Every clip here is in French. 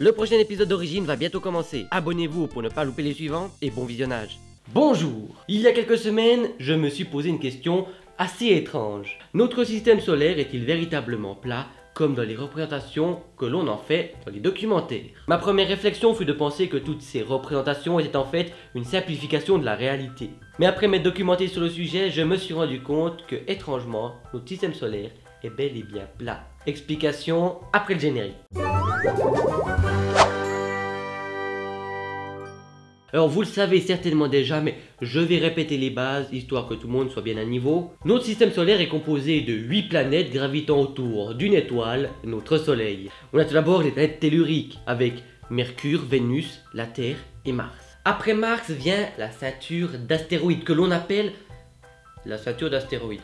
Le prochain épisode d'origine va bientôt commencer. Abonnez-vous pour ne pas louper les suivants et bon visionnage. Bonjour Il y a quelques semaines, je me suis posé une question assez étrange. Notre système solaire est-il véritablement plat comme dans les représentations que l'on en fait dans les documentaires? Ma première réflexion fut de penser que toutes ces représentations étaient en fait une simplification de la réalité. Mais après m'être documenté sur le sujet, je me suis rendu compte que, étrangement, notre système solaire est bel et bien plat. Explication après le générique. Alors vous le savez certainement déjà, mais je vais répéter les bases, histoire que tout le monde soit bien à niveau. Notre système solaire est composé de 8 planètes gravitant autour d'une étoile, notre Soleil. On a tout d'abord les planètes telluriques, avec Mercure, Vénus, la Terre et Mars. Après Mars vient la ceinture d'astéroïdes, que l'on appelle la ceinture d'astéroïdes.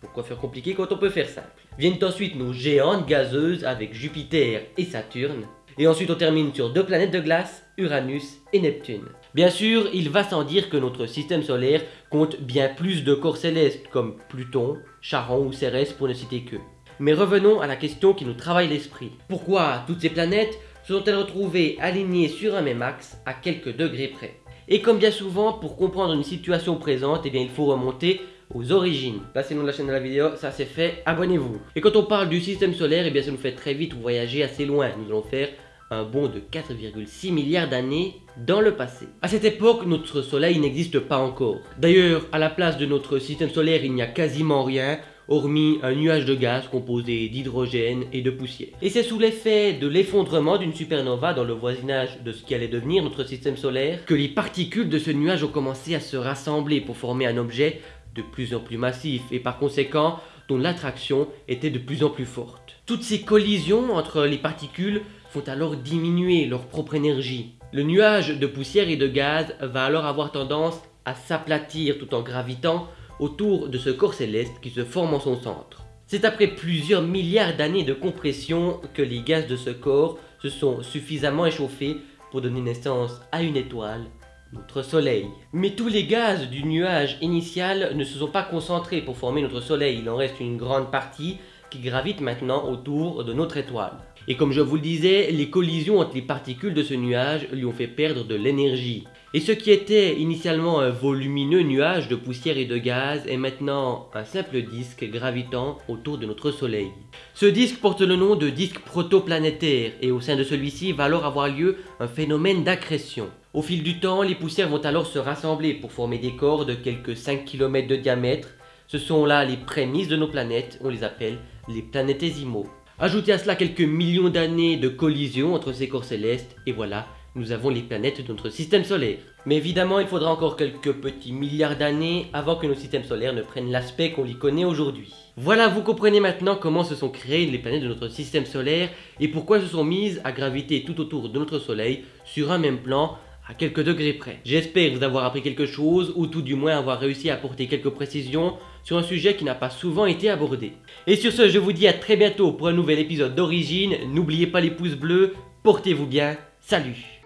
Pourquoi faire compliqué quand on peut faire simple Viennent ensuite nos géantes gazeuses avec Jupiter et Saturne. Et ensuite on termine sur deux planètes de glace, Uranus et Neptune. Bien sûr, il va sans dire que notre système solaire compte bien plus de corps célestes comme Pluton, Charon ou Cérès pour ne citer que. Mais revenons à la question qui nous travaille l'esprit. Pourquoi toutes ces planètes se sont-elles retrouvées alignées sur un même axe à quelques degrés près? Et comme bien souvent, pour comprendre une situation présente, eh il faut remonter aux origines. Passez-nous la chaîne de la vidéo, ça c'est fait, abonnez-vous. Et quand on parle du système solaire, eh bien ça nous fait très vite voyager assez loin. Nous allons faire un bond de 4,6 milliards d'années dans le passé. À cette époque, notre soleil n'existe pas encore. D'ailleurs, à la place de notre système solaire, il n'y a quasiment rien, hormis un nuage de gaz composé d'hydrogène et de poussière. Et c'est sous l'effet de l'effondrement d'une supernova dans le voisinage de ce qui allait devenir notre système solaire que les particules de ce nuage ont commencé à se rassembler pour former un objet de plus en plus massif et par conséquent dont l'attraction était de plus en plus forte. Toutes ces collisions entre les particules font alors diminuer leur propre énergie. Le nuage de poussière et de gaz va alors avoir tendance à s'aplatir tout en gravitant autour de ce corps céleste qui se forme en son centre. C'est après plusieurs milliards d'années de compression que les gaz de ce corps se sont suffisamment échauffés pour donner naissance à une étoile, notre Soleil. Mais tous les gaz du nuage initial ne se sont pas concentrés pour former notre Soleil, il en reste une grande partie qui gravite maintenant autour de notre étoile. Et comme je vous le disais, les collisions entre les particules de ce nuage lui ont fait perdre de l'énergie. Et ce qui était initialement un volumineux nuage de poussière et de gaz est maintenant un simple disque gravitant autour de notre Soleil. Ce disque porte le nom de disque protoplanétaire et au sein de celui-ci va alors avoir lieu un phénomène d'accrétion. Au fil du temps, les poussières vont alors se rassembler pour former des corps de quelques 5 km de diamètre. Ce sont là les prémices de nos planètes, on les appelle les planétésimaux. Ajoutez à cela quelques millions d'années de collision entre ces corps célestes, et voilà, nous avons les planètes de notre système solaire. Mais évidemment, il faudra encore quelques petits milliards d'années avant que nos systèmes solaires ne prennent l'aspect qu'on y connaît aujourd'hui. Voilà, vous comprenez maintenant comment se sont créées les planètes de notre système solaire et pourquoi elles se sont mises à graviter tout autour de notre soleil sur un même plan à quelques degrés près. J'espère vous avoir appris quelque chose ou tout du moins avoir réussi à apporter quelques précisions sur un sujet qui n'a pas souvent été abordé. Et sur ce, je vous dis à très bientôt pour un nouvel épisode d'Origine. N'oubliez pas les pouces bleus, portez-vous bien, salut